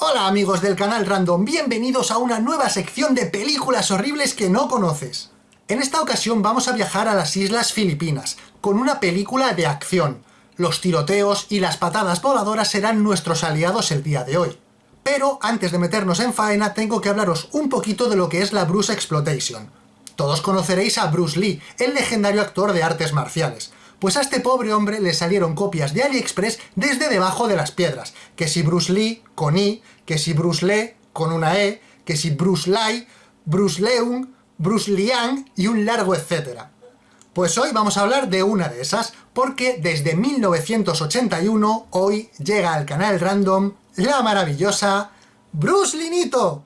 Hola amigos del canal Random, bienvenidos a una nueva sección de películas horribles que no conoces. En esta ocasión vamos a viajar a las Islas Filipinas, con una película de acción. Los tiroteos y las patadas voladoras serán nuestros aliados el día de hoy. Pero antes de meternos en faena tengo que hablaros un poquito de lo que es la Bruce Exploitation. Todos conoceréis a Bruce Lee, el legendario actor de artes marciales, pues a este pobre hombre le salieron copias de AliExpress desde debajo de las piedras, que si Bruce Lee con I, que si Bruce Lee con una E, que si Bruce Lai, Bruce Leung, Bruce Liang y un largo etcétera. Pues hoy vamos a hablar de una de esas, porque desde 1981 hoy llega al canal Random la maravillosa Bruce Linito.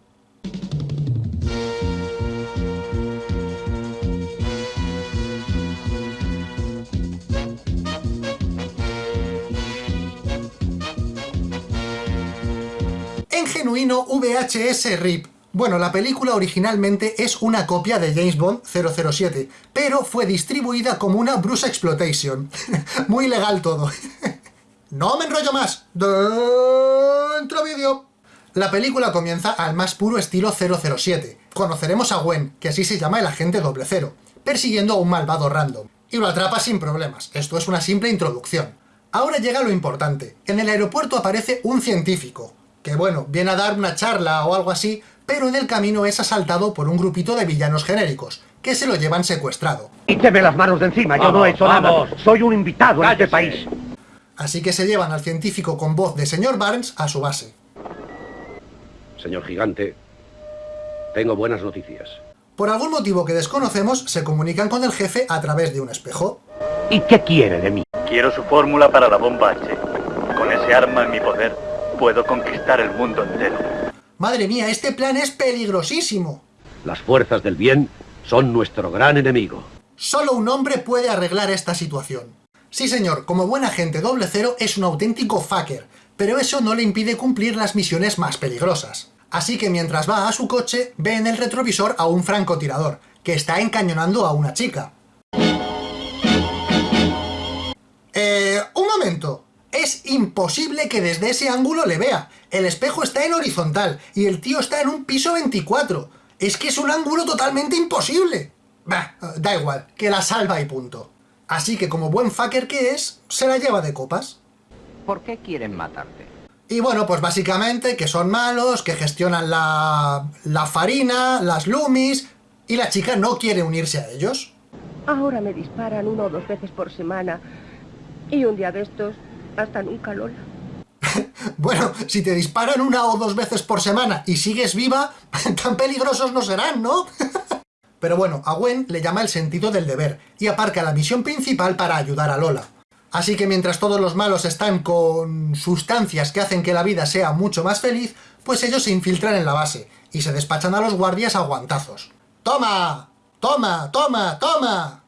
En genuino VHS RIP. Bueno, la película originalmente es una copia de James Bond 007, pero fue distribuida como una Bruce Exploitation. Muy legal todo. ¡No me enrollo más! ¡Dentro vídeo! La película comienza al más puro estilo 007. Conoceremos a Gwen, que así se llama el agente doble cero, persiguiendo a un malvado random. Y lo atrapa sin problemas, esto es una simple introducción. Ahora llega lo importante. En el aeropuerto aparece un científico, que bueno, viene a dar una charla o algo así, pero en el camino es asaltado por un grupito de villanos genéricos, que se lo llevan secuestrado. Quíteme las manos de encima, yo no he hecho vamos. nada. Soy un invitado en este Cállese. país. Así que se llevan al científico con voz de señor Barnes a su base. Señor gigante, tengo buenas noticias. Por algún motivo que desconocemos, se comunican con el jefe a través de un espejo. ¿Y qué quiere de mí? Quiero su fórmula para la bomba H. Con ese arma en mi poder, puedo conquistar el mundo entero. Madre mía, este plan es peligrosísimo. Las fuerzas del bien son nuestro gran enemigo. Solo un hombre puede arreglar esta situación. Sí señor, como buen agente doble cero es un auténtico fucker, pero eso no le impide cumplir las misiones más peligrosas. Así que mientras va a su coche, ve en el retrovisor a un francotirador, que está encañonando a una chica. Eh, un momento. Es imposible que desde ese ángulo le vea. El espejo está en horizontal y el tío está en un piso 24. Es que es un ángulo totalmente imposible. Bah, da igual, que la salva y punto. Así que como buen fucker que es, se la lleva de copas. ¿Por qué quieren matarte? Y bueno, pues básicamente que son malos, que gestionan la, la farina, las lumis, y la chica no quiere unirse a ellos. Ahora me disparan una o dos veces por semana. Y un día de estos, hasta nunca, Lola. Bueno, si te disparan una o dos veces por semana y sigues viva, tan peligrosos no serán, ¿no? Pero bueno, a Gwen le llama el sentido del deber y aparca la misión principal para ayudar a Lola. Así que mientras todos los malos están con sustancias que hacen que la vida sea mucho más feliz, pues ellos se infiltran en la base y se despachan a los guardias a guantazos. ¡Toma! ¡Toma! ¡Toma! ¡Toma!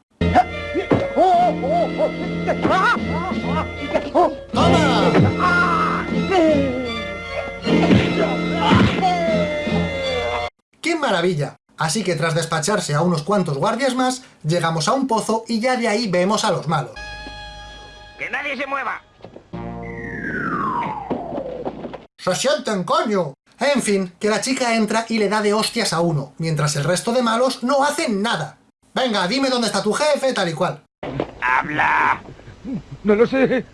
¡Toma! ¡Qué maravilla! Así que tras despacharse a unos cuantos guardias más, llegamos a un pozo y ya de ahí vemos a los malos. ¡Que nadie se mueva! ¡Se sienten, coño! En fin, que la chica entra y le da de hostias a uno, mientras el resto de malos no hacen nada. Venga, dime dónde está tu jefe, tal y cual. ¡Habla! No lo sé.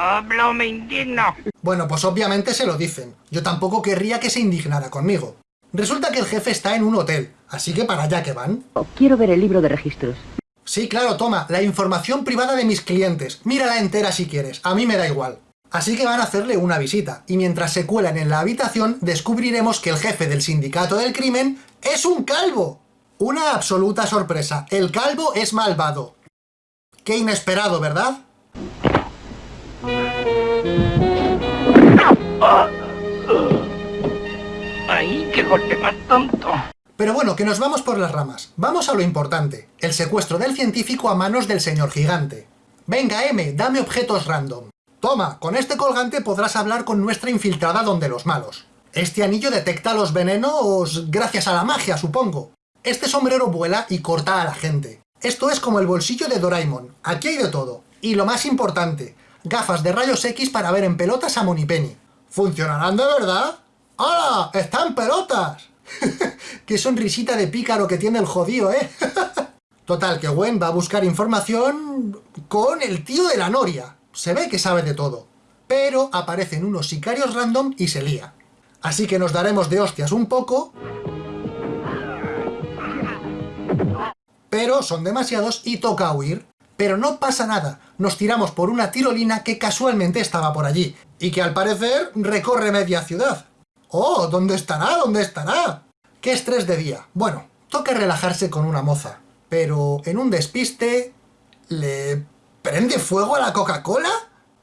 ¡Habla o me indigno! Bueno, pues obviamente se lo dicen. Yo tampoco querría que se indignara conmigo. Resulta que el jefe está en un hotel, así que para allá que van. Quiero ver el libro de registros. Sí, claro, toma, la información privada de mis clientes. Mírala entera si quieres, a mí me da igual. Así que van a hacerle una visita, y mientras se cuelan en la habitación, descubriremos que el jefe del sindicato del crimen es un calvo. Una absoluta sorpresa, el calvo es malvado. Qué inesperado, ¿verdad? ¡Ay, qué golpe más tonto! Pero bueno, que nos vamos por las ramas. Vamos a lo importante, el secuestro del científico a manos del señor gigante. Venga, M, dame objetos random. Toma, con este colgante podrás hablar con nuestra infiltrada donde los malos. Este anillo detecta los venenos gracias a la magia, supongo. Este sombrero vuela y corta a la gente. Esto es como el bolsillo de Doraemon. Aquí hay de todo. Y lo más importante, gafas de rayos X para ver en pelotas a Monipenny. ¿Funcionarán de verdad? ¡Hala! ¡Están pelotas! ¡Qué sonrisita de pícaro que tiene el jodido, eh! Total, que Gwen va a buscar información con el tío de la noria. Se ve que sabe de todo. Pero aparecen unos sicarios random y se lía. Así que nos daremos de hostias un poco... Pero son demasiados y toca huir. Pero no pasa nada, nos tiramos por una tirolina que casualmente estaba por allí, y que al parecer recorre media ciudad. ¡Oh! ¿Dónde estará? ¿Dónde estará? ¡Qué estrés de día! Bueno, toca relajarse con una moza, pero en un despiste... ¿Le prende fuego a la Coca-Cola?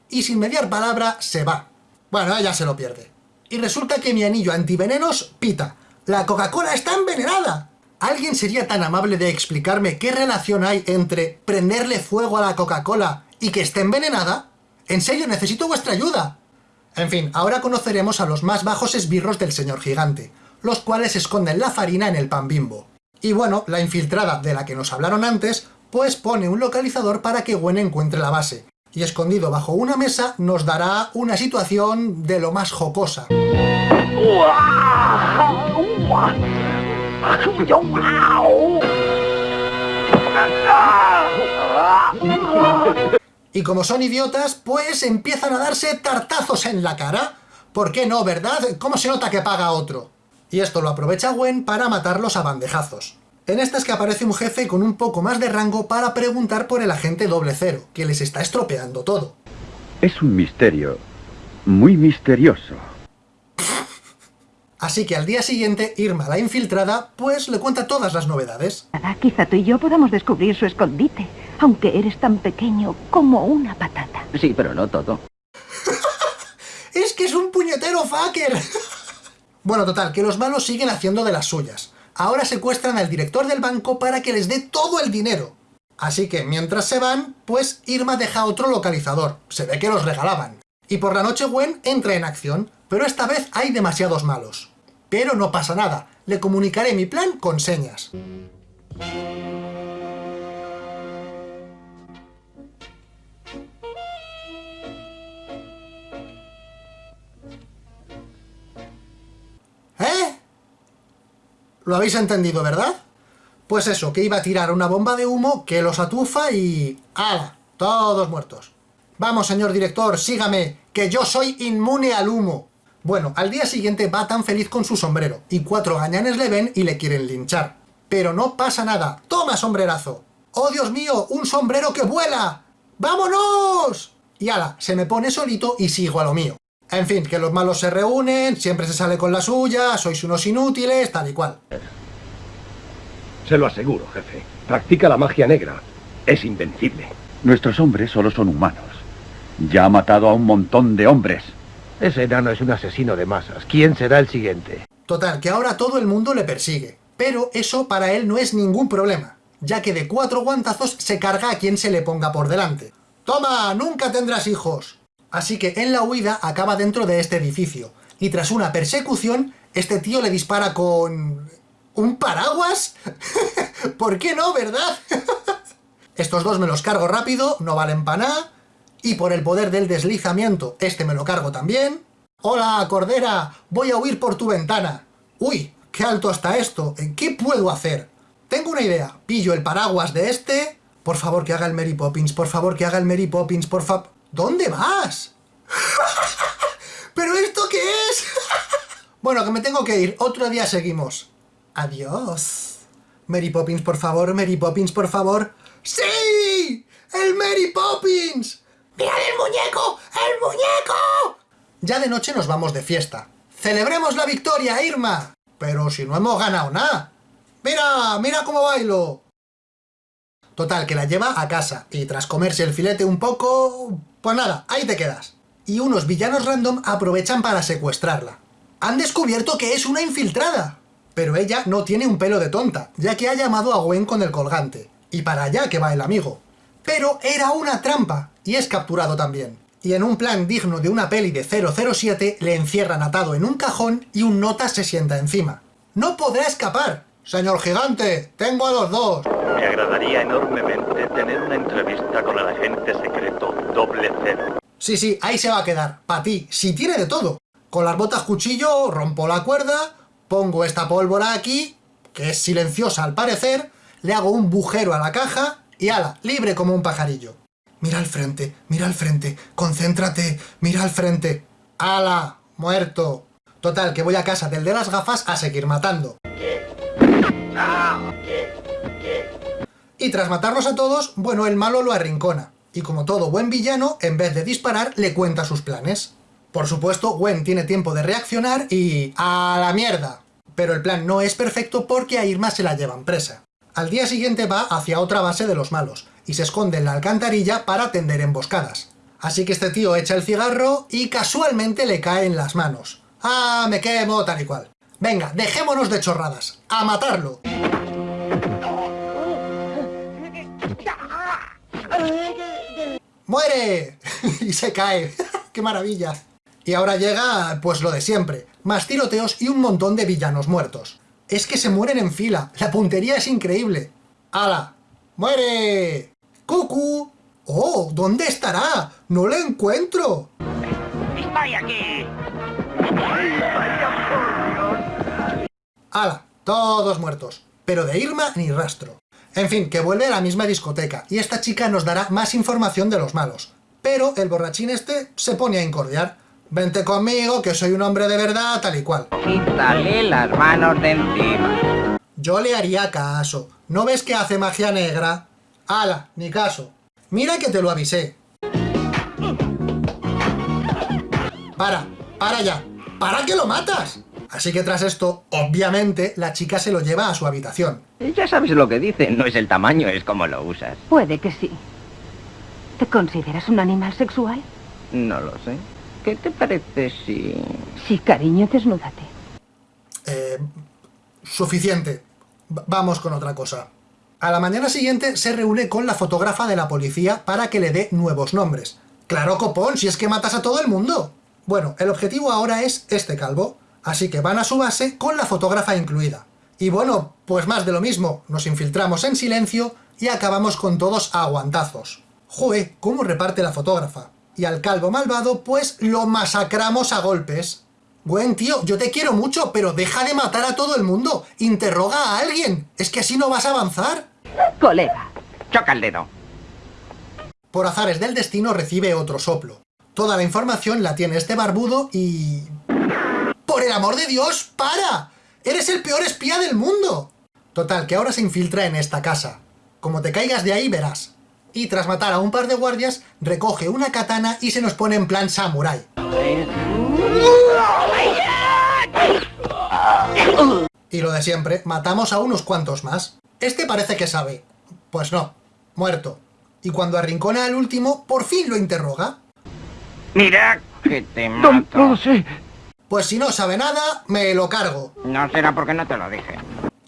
Y sin mediar palabra se va. Bueno, ella se lo pierde. Y resulta que mi anillo antivenenos pita. ¡La Coca-Cola está envenenada! ¿Alguien sería tan amable de explicarme qué relación hay entre prenderle fuego a la Coca-Cola y que esté envenenada? En serio, necesito vuestra ayuda. En fin, ahora conoceremos a los más bajos esbirros del señor gigante, los cuales esconden la farina en el pan bimbo. Y bueno, la infiltrada de la que nos hablaron antes, pues pone un localizador para que Gwen encuentre la base, y escondido bajo una mesa nos dará una situación de lo más jocosa. Y como son idiotas, pues empiezan a darse tartazos en la cara. ¿Por qué no, verdad? ¿Cómo se nota que paga otro? Y esto lo aprovecha Gwen para matarlos a bandejazos. En esta es que aparece un jefe con un poco más de rango para preguntar por el agente doble cero, que les está estropeando todo. Es un misterio. Muy misterioso. Así que al día siguiente, Irma, la infiltrada, pues le cuenta todas las novedades. Quizá tú y yo podamos descubrir su escondite, aunque eres tan pequeño como una patata. Sí, pero no todo. ¡Es que es un puñetero fucker! bueno, total, que los malos siguen haciendo de las suyas. Ahora secuestran al director del banco para que les dé todo el dinero. Así que mientras se van, pues Irma deja otro localizador. Se ve que los regalaban. Y por la noche Gwen entra en acción, pero esta vez hay demasiados malos. Pero no pasa nada, le comunicaré mi plan con señas. ¿Eh? ¿Lo habéis entendido, verdad? Pues eso, que iba a tirar una bomba de humo que los atufa y... ¡Hala! Todos muertos. Vamos, señor director, sígame, que yo soy inmune al humo. Bueno, al día siguiente va tan feliz con su sombrero, y cuatro gañanes le ven y le quieren linchar. Pero no pasa nada, ¡toma sombrerazo! ¡Oh, Dios mío, un sombrero que vuela! ¡Vámonos! Y ala, se me pone solito y sigo a lo mío. En fin, que los malos se reúnen, siempre se sale con la suya, sois unos inútiles, tal y cual. Se lo aseguro, jefe. Practica la magia negra. Es invencible. Nuestros hombres solo son humanos. Ya ha matado a un montón de hombres. Ese enano es un asesino de masas. ¿Quién será el siguiente? Total, que ahora todo el mundo le persigue. Pero eso para él no es ningún problema, ya que de cuatro guantazos se carga a quien se le ponga por delante. ¡Toma! ¡Nunca tendrás hijos! Así que en la huida acaba dentro de este edificio, y tras una persecución, este tío le dispara con... ¿Un paraguas? ¿Por qué no, verdad? Estos dos me los cargo rápido, no valen para nada, y por el poder del deslizamiento, este me lo cargo también. ¡Hola, Cordera! Voy a huir por tu ventana. ¡Uy! ¡Qué alto está esto! ¿Qué puedo hacer? Tengo una idea. Pillo el paraguas de este... Por favor, que haga el Mary Poppins. Por favor, que haga el Mary Poppins. Por favor... ¿Dónde vas? ¿Pero esto qué es? bueno, que me tengo que ir. Otro día seguimos. Adiós. Mary Poppins, por favor. Mary Poppins, por favor. ¡Sí! ¡El Mary Poppins! ¡Mirad el muñeco! ¡El muñeco! Ya de noche nos vamos de fiesta. ¡Celebremos la victoria, Irma! Pero si no hemos ganado nada. ¡Mira! ¡Mira cómo bailo! Total, que la lleva a casa, y tras comerse el filete un poco... Pues nada, ahí te quedas. Y unos villanos random aprovechan para secuestrarla. Han descubierto que es una infiltrada. Pero ella no tiene un pelo de tonta, ya que ha llamado a Gwen con el colgante. Y para allá que va el amigo. Pero era una trampa, y es capturado también. Y en un plan digno de una peli de 007, le encierran atado en un cajón y un nota se sienta encima. ¡No podrá escapar! Señor gigante, tengo a los dos. Me agradaría enormemente tener una entrevista con el agente secreto doble cero. Sí, sí, ahí se va a quedar. Pa' ti, si tiene de todo. Con las botas cuchillo rompo la cuerda, pongo esta pólvora aquí, que es silenciosa al parecer, le hago un bujero a la caja y ala, libre como un pajarillo. Mira al frente, mira al frente, concéntrate, mira al frente. ¡Ala! ¡Muerto! Total, que voy a casa del de las gafas a seguir matando. Y tras matarlos a todos, bueno, el malo lo arrincona. Y como todo buen villano, en vez de disparar, le cuenta sus planes. Por supuesto, Gwen tiene tiempo de reaccionar y... ¡A la mierda! Pero el plan no es perfecto porque a Irma se la llevan presa. Al día siguiente va hacia otra base de los malos, y se esconde en la alcantarilla para tender emboscadas. Así que este tío echa el cigarro y casualmente le cae en las manos. ¡Ah, me quemo! tal y cual. Venga, dejémonos de chorradas. ¡A matarlo! ¡Muere! y se cae. ¡Qué maravilla! Y ahora llega, pues lo de siempre, más tiroteos y un montón de villanos muertos. Es que se mueren en fila, la puntería es increíble. ¡Hala! ¡Muere! ¡Cucu! ¡Oh! ¿Dónde estará? ¡No lo encuentro! ¡Estoy aquí! ¡Hala! Todos muertos. Pero de Irma ni rastro. En fin, que vuelve a la misma discoteca, y esta chica nos dará más información de los malos. Pero el borrachín este se pone a incordiar. Vente conmigo, que soy un hombre de verdad, tal y cual. Quítale las manos de encima. Yo le haría caso. ¿No ves que hace magia negra? ¡Hala! Ni caso. Mira que te lo avisé. ¡Para! ¡Para ya! ¡Para que lo matas! Así que tras esto, obviamente, la chica se lo lleva a su habitación. Ya sabes lo que dicen, no es el tamaño, es como lo usas. Puede que sí. ¿Te consideras un animal sexual? No lo sé. ¿Qué te parece si...? Sí, cariño, desnúdate. Eh, suficiente. V- vamos con otra cosa. A la mañana siguiente se reúne con la fotógrafa de la policía para que le dé nuevos nombres. ¡Claro, copón! Si es que matas a todo el mundo. Bueno, el objetivo ahora es este calvo, así que van a su base con la fotógrafa incluida. Y bueno, pues más de lo mismo, nos infiltramos en silencio y acabamos con todos a aguantazos. Joe, cómo reparte la fotógrafa. Y al calvo malvado, pues lo masacramos a golpes. Buen tío, yo te quiero mucho, pero deja de matar a todo el mundo. Interroga a alguien. Es que así no vas a avanzar. Colega. Choca el dedo. Por azares del destino recibe otro soplo. Toda la información la tiene este barbudo y... ¡Por el amor de Dios, para! ¡Eres el peor espía del mundo! Total, que ahora se infiltra en esta casa. Como te caigas de ahí, verás. Y tras matar a un par de guardias, recoge una katana y se nos pone en plan samurái. Y lo de siempre, matamos a unos cuantos más. Este parece que sabe. Pues no, muerto. Y cuando arrincona al último, por fin lo interroga. Mira que te No, mato. no lo sé. Pues si no sabe nada, me lo cargo. No será porque no te lo dije.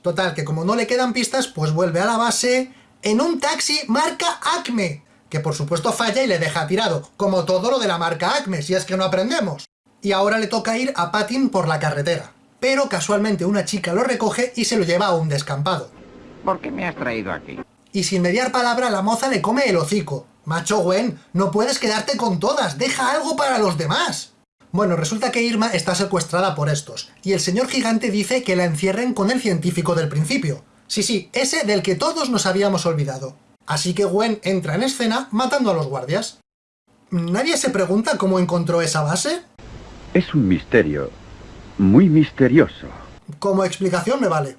Total, que como no le quedan pistas, pues vuelve a la base en un taxi marca Acme, que por supuesto falla y le deja tirado, como todo lo de la marca Acme, si es que no aprendemos. Y ahora le toca ir a patín por la carretera. Pero casualmente una chica lo recoge y se lo lleva a un descampado. ¿Por qué me has traído aquí? Y sin mediar palabra la moza le come el hocico. Macho Gwen, no puedes quedarte con todas, deja algo para los demás. Bueno, resulta que Irma está secuestrada por estos, y el señor gigante dice que la encierren con el científico del principio. Sí, sí, ese del que todos nos habíamos olvidado. Así que Gwen entra en escena matando a los guardias. ¿Nadie se pregunta cómo encontró esa base? Es un misterio. Muy misterioso. Como explicación me vale.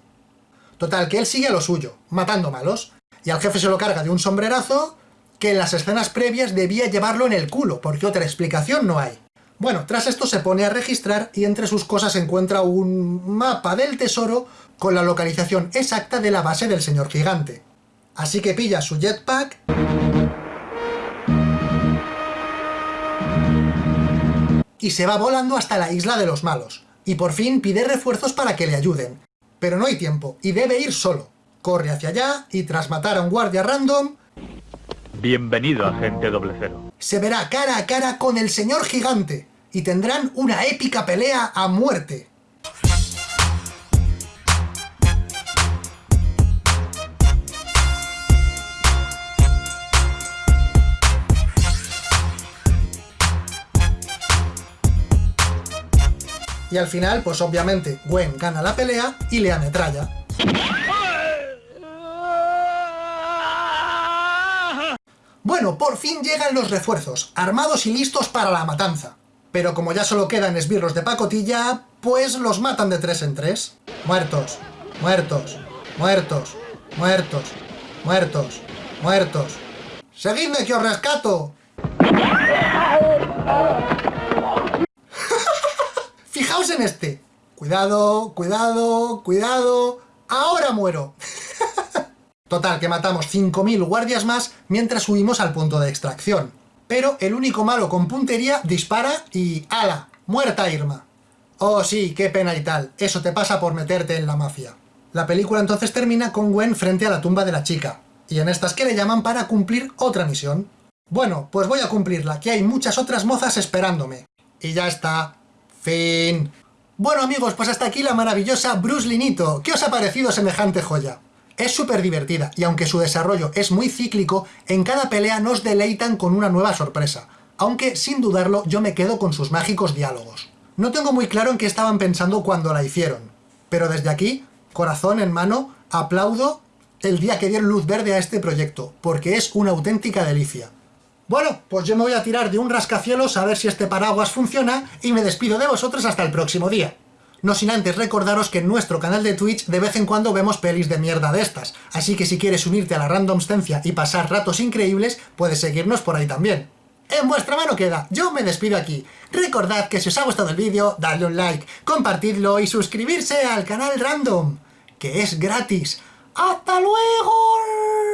Total, que él sigue a lo suyo, matando malos, y al jefe se lo carga de un sombrerazo que en las escenas previas debía llevarlo en el culo, porque otra explicación no hay. Bueno, tras esto se pone a registrar y entre sus cosas encuentra un mapa del tesoro con la localización exacta de la base del señor gigante. Así que pilla su jetpack... Y se va volando hasta la isla de los malos. Y por fin pide refuerzos para que le ayuden. Pero no hay tiempo, y debe ir solo. Corre hacia allá, y tras matar a un guardia random, Bienvenido, agente doble cero. Se verá cara a cara con el señor gigante, y tendrán una épica pelea a muerte. Y al final, pues obviamente, Gwen gana la pelea y le ametralla. Bueno, por fin llegan los refuerzos, armados y listos para la matanza. Pero como ya solo quedan esbirros de pacotilla, pues los matan de tres en tres. Muertos, muertos, muertos, muertos, muertos, muertos. ¡Seguidme que os rescato! Fijaos en este. Cuidado, cuidado, cuidado. ¡Ahora muero! Total, que matamos 5.000 guardias más mientras subimos al punto de extracción. Pero el único malo con puntería dispara y ¡ala! ¡Muerta Irma! Oh sí, qué pena y tal. Eso te pasa por meterte en la mafia. La película entonces termina con Gwen frente a la tumba de la chica. Y en estas que le llaman para cumplir otra misión. Bueno, pues voy a cumplirla, que hay muchas otras mozas esperándome. Y ya está. Fin. Bueno amigos, pues hasta aquí la maravillosa Bruce Linito. ¿Qué os ha parecido semejante joya? Es súper divertida, y aunque su desarrollo es muy cíclico, en cada pelea nos deleitan con una nueva sorpresa, aunque sin dudarlo yo me quedo con sus mágicos diálogos. No tengo muy claro en qué estaban pensando cuando la hicieron, pero desde aquí, corazón en mano, aplaudo el día que dieron luz verde a este proyecto, porque es una auténtica delicia. Bueno, pues yo me voy a tirar de un rascacielos a ver si este paraguas funciona y me despido de vosotros hasta el próximo día. No sin antes recordaros que en nuestro canal de Twitch de vez en cuando vemos pelis de mierda de estas, así que si quieres unirte a la randomstencia y pasar ratos increíbles, puedes seguirnos por ahí también. En vuestra mano queda, yo me despido aquí. Recordad que si os ha gustado el vídeo, dadle un like, compartidlo y suscribirse al canal Random, que es gratis. ¡Hasta luego!